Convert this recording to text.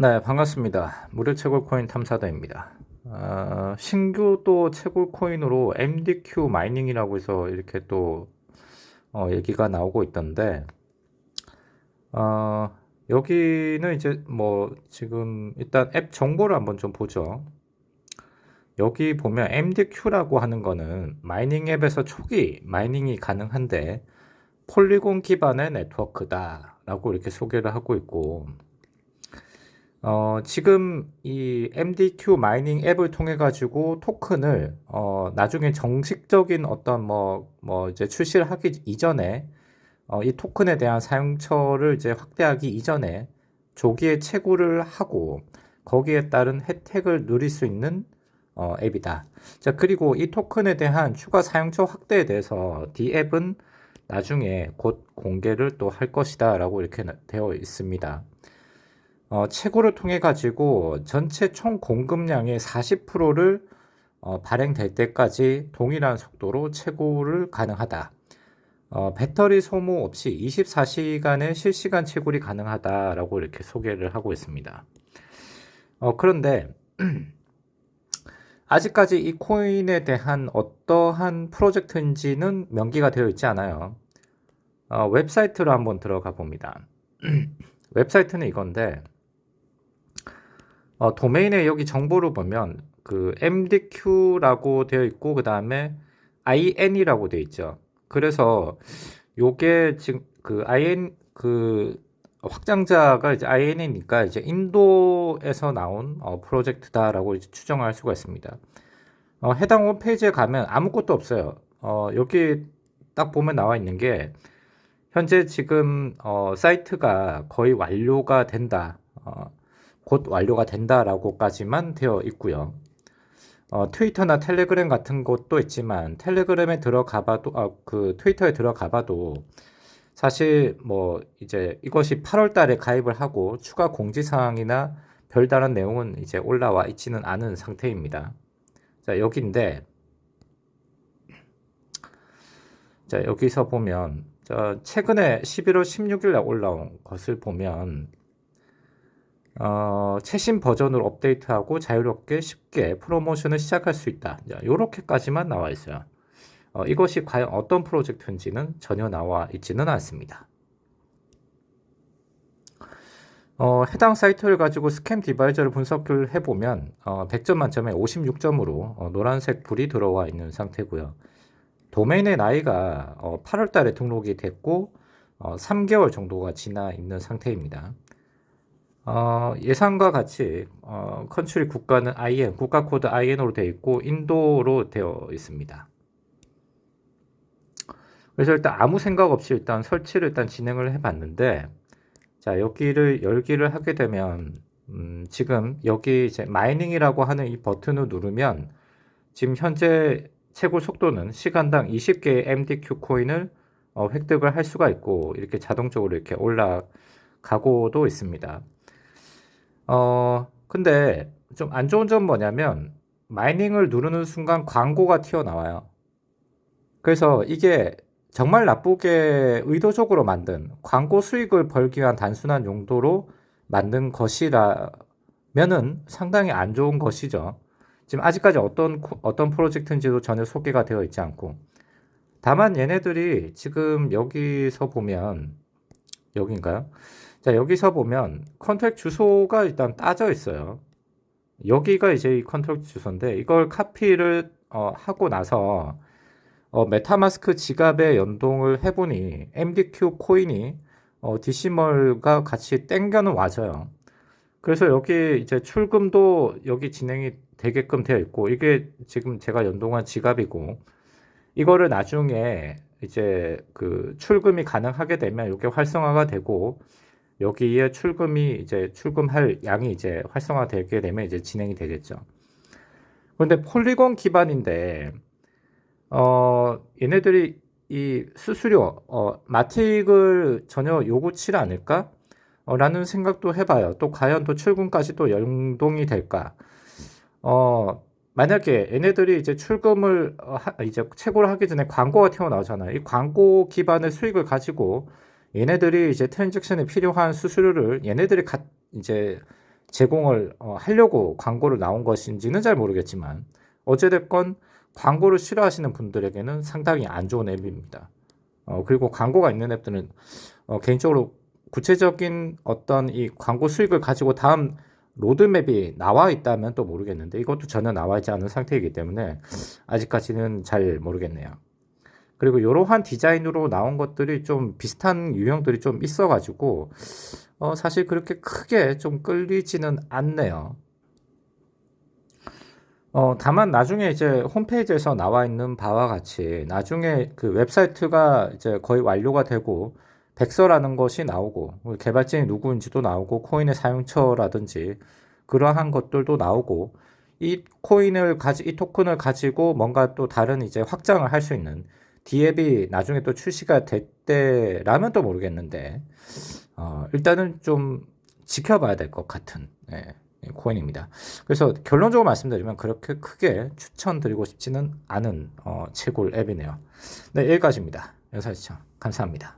네, 반갑습니다. 무료 채굴 코인 탐사다입니다. 어, 신규 또 채굴 코인으로 MDQ mining이라고 해서 이렇게 또 어, 얘기가 나오고 있던데, 어, 여기는 이제 뭐 지금 일단 앱 정보를 한번 좀 보죠. 여기 보면 MDQ라고 하는 거는 mining 앱에서 초기 mining이 가능한데 Polygon 기반의 네트워크다 라고 이렇게 소개를 하고 있고 어, 지금 이 MDQ 마이닝 앱을 통해 가지고 토큰을 어, 나중에 정식적인 어떤 뭐, 뭐 이제 출시를 하기 이전에 어, 이 토큰에 대한 사용처를 이제 확대하기 이전에 조기에 채굴을 하고 거기에 따른 혜택을 누릴 수 있는 어, 앱이다. 자, 그리고 이 토큰에 대한 추가 사용처 확대에 대해서 D 앱은 나중에 곧 공개를 또 할 것이다 라고 이렇게 되어 있습니다. 어, 채굴을 통해 가지고 전체 총 공급량의 40%를 어, 발행될 때까지 동일한 속도로 채굴을 가능하다. 어, 배터리 소모 없이 24시간의 실시간 채굴이 가능하다라고 이렇게 소개를 하고 있습니다. 어, 그런데 아직까지 이 코인에 대한 어떠한 프로젝트인지는 명기가 되어 있지 않아요. 어, 웹사이트로 한번 들어가 봅니다. 웹사이트는 이건데 어, 도메인에 여기 정보를 보면 그 MDQ라고 되어 있고 그 다음에 IN이라고 되어 있죠. 그래서 요게 지금 그 IN 그 확장자가 이제 IN이니까 이제 인도에서 나온 어, 프로젝트다라고 추정할 수가 있습니다. 어, 해당 홈페이지에 가면 아무것도 없어요. 어, 여기 딱 보면 나와 있는 게 현재 지금 어, 사이트가 거의 완료가 된다. 어, 곧 완료가 된다라고까지만 되어 있고요. 어, 트위터나 텔레그램 같은 것도 있지만 텔레그램에 들어가봐도 아, 그 트위터에 들어가봐도 사실 뭐 이제 이것이 8월달에 가입을 하고 추가 공지 사항이나 별다른 내용은 이제 올라와 있지는 않은 상태입니다. 자 여기인데 자 여기서 보면 자 최근에 11월 16일 날 올라온 것을 보면 어, 최신 버전으로 업데이트하고 자유롭게 쉽게 프로모션을 시작할 수 있다. 이렇게까지만 나와 있어요. 어, 이것이 과연 어떤 프로젝트인지는 전혀 나와 있지는 않습니다. 어, 해당 사이트를 가지고 스캠 디바이저를 분석을 해보면 어, 100점 만점에 56점으로 어, 노란색 불이 들어와 있는 상태고요. 도메인의 나이가 8월 어, 달에 등록이 됐고 3개월 어, 정도가 지나 있는 상태입니다. 어, 예상과 같이 어, country 국가는 IN, 국가 코드 IN으로 되어 있고 인도로 되어 있습니다. 그래서 일단 아무 생각 없이 일단 설치를 일단 진행을 해봤는데 자 여기를 열기를 하게 되면 음, 지금 여기 이제 mining이라고 하는 이 버튼을 누르면 지금 현재 최고 속도는 시간당 20개의 MDQ 코인을 어, 획득을 할 수가 있고 이렇게 자동적으로 이렇게 올라가고도 있습니다. 어, 근데 좀 안 좋은 점 뭐냐면 마이닝을 누르는 순간 광고가 튀어나와요. 그래서 이게 정말 나쁘게 의도적으로 만든 광고 수익을 벌기 위한 단순한 용도로 만든 것이라면은 상당히 안 좋은 것이죠. 지금 아직까지 어떤 어떤 프로젝트인지도 전혀 소개가 되어 있지 않고 다만 얘네들이 지금 여기서 보면 여기인가요? 자, 여기서 보면 contract 주소가 일단 따져 있어요. 여기가 이제 이 contract 주소인데 이걸 카피를 어, 하고 나서 어, MetaMask 지갑에 연동을 해보니 MDQ 코인이 어, 디시멀과 같이 땡겨는 와져요. 그래서 여기 이제 출금도 여기 진행이 되게끔 되어 있고 이게 지금 제가 연동한 지갑이고 이거를 나중에 이제 그 출금이 가능하게 되면 이게 활성화가 되고 여기에 출금이 이제 출금할 양이 이제 활성화되게 되면 이제 진행이 되겠죠. 그런데 폴리곤 기반인데 어 얘네들이 이 수수료 어 마틱을 전혀 요구치 않을까? 어, 라는 생각도 해봐요. 또 과연 또 출금까지 또 연동이 될까? 어 만약에 얘네들이 이제 출금을 어, 하, 이제 채굴을 하기 전에 광고가 튀어나오잖아요. 이 광고 기반의 수익을 가지고 얘네들이 이제 트랜잭션에 필요한 수수료를 얘네들이 가, 이제 제공을 어, 하려고 광고를 나온 것인지는 잘 모르겠지만 어찌됐건 광고를 싫어하시는 분들에게는 상당히 안 좋은 앱입니다. 어, 그리고 광고가 있는 앱들은 어, 개인적으로 구체적인 어떤 이 광고 수익을 가지고 다음 로드맵이 나와 있다면 또 모르겠는데 이것도 전혀 나와 있지 않은 상태이기 때문에 아직까지는 잘 모르겠네요. 그리고 이러한 디자인으로 나온 것들이 좀 비슷한 유형들이 좀 있어가지고 어, 사실 그렇게 크게 좀 끌리지는 않네요. 어, 다만 나중에 이제 홈페이지에서 나와 있는 바와 같이 나중에 그 웹사이트가 이제 거의 완료가 되고 백서라는 것이 나오고 개발진이 누구인지도 나오고 코인의 사용처라든지 그러한 것들도 나오고 이 코인을 가지 이 토큰을 가지고 뭔가 또 다른 이제 확장을 할 수 있는 DApp이 나중에 또 출시가 됐다라면 또 모르겠는데 어, 일단은 좀 지켜봐야 될 것 같은 예, 코인입니다. 그래서 결론적으로 말씀드리면 그렇게 크게 추천드리고 싶지는 않은 어, 채굴 앱이네요. 네, 여기까지입니다. 영상 시청 감사합니다.